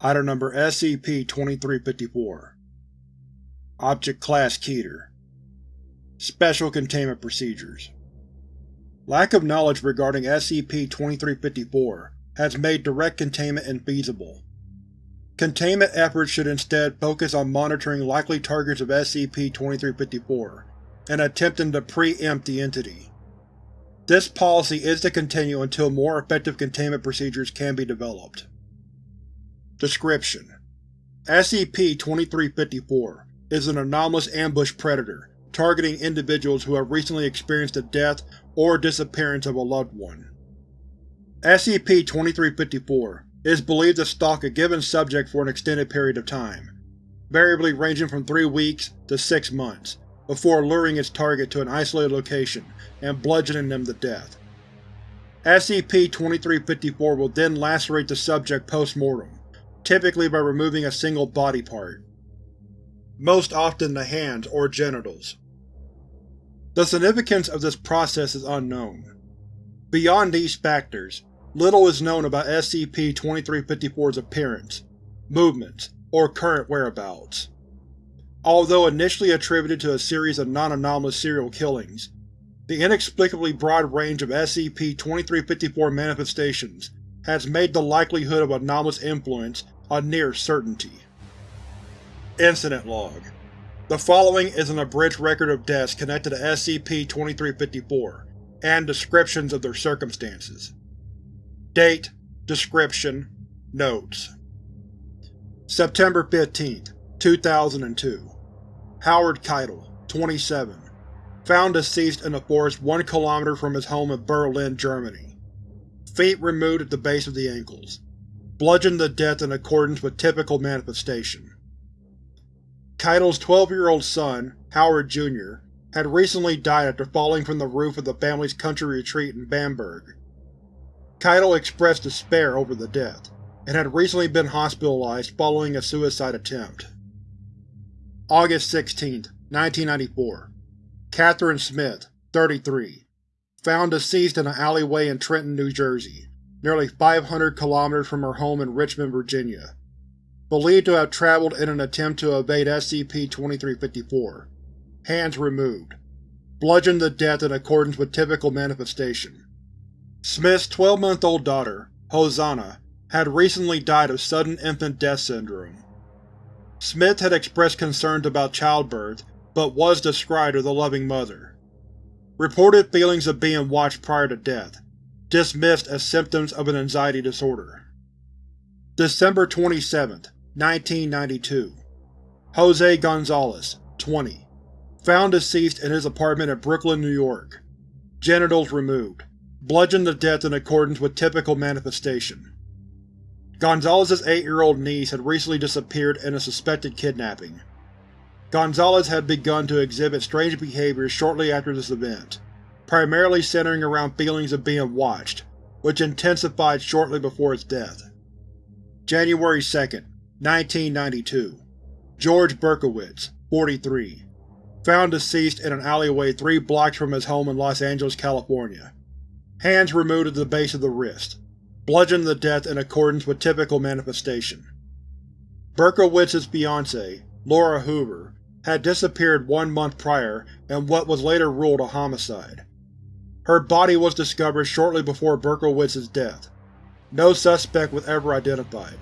Item Number SCP-2354 Object Class Keter Special Containment Procedures Lack of knowledge regarding SCP-2354 has made direct containment infeasible. Containment efforts should instead focus on monitoring likely targets of SCP-2354 and attempting to pre-empt the entity. This policy is to continue until more effective containment procedures can be developed. Description: SCP-2354 is an anomalous ambush predator targeting individuals who have recently experienced the death or disappearance of a loved one. SCP-2354 is believed to stalk a given subject for an extended period of time, variably ranging from three weeks to six months, before luring its target to an isolated location and bludgeoning them to death. SCP-2354 will then lacerate the subject post-mortem, typically by removing a single body part, most often the hands or genitals. The significance of this process is unknown. Beyond these factors, little is known about SCP-2354's appearance, movements, or current whereabouts. Although initially attributed to a series of non-anomalous serial killings, the inexplicably broad range of SCP-2354 manifestations has made the likelihood of anomalous influence a near certainty. Incident Log The following is an abridged record of deaths connected to SCP-2354, and descriptions of their circumstances. Date, Description, Notes September 15, 2002 Howard Keitel, 27, found deceased in a forest one kilometer from his home in Berlin, Germany. Feet removed at the base of the ankles bludgeoned to death in accordance with typical manifestation. Keitel's 12-year-old son, Howard Jr., had recently died after falling from the roof of the family's country retreat in Bamberg. Keitel expressed despair over the death, and had recently been hospitalized following a suicide attempt. August 16, 1994 Catherine Smith, 33, found deceased in an alleyway in Trenton, New Jersey nearly 500 kilometers from her home in Richmond, Virginia. Believed to have traveled in an attempt to evade SCP-2354. Hands removed. Bludgeoned to death in accordance with typical manifestation. Smith's 12-month-old daughter, Hosanna, had recently died of sudden infant death syndrome. Smith had expressed concerns about childbirth, but was described as a loving mother. Reported feelings of being watched prior to death, dismissed as symptoms of an anxiety disorder. December 27, 1992 Jose Gonzalez, 20, found deceased in his apartment in Brooklyn, New York. Genitals removed. Bludgeoned to death in accordance with typical manifestation. Gonzalez's eight-year-old niece had recently disappeared in a suspected kidnapping. Gonzalez had begun to exhibit strange behaviors shortly after this event primarily centering around feelings of being watched, which intensified shortly before its death. January 2, 1992 George Berkowitz, 43, found deceased in an alleyway three blocks from his home in Los Angeles, California. Hands removed at the base of the wrist, bludgeoned to death in accordance with typical manifestation. Berkowitz's fiancée, Laura Hoover, had disappeared one month prior in what was later ruled a homicide. Her body was discovered shortly before Berkowitz's death. No suspect was ever identified.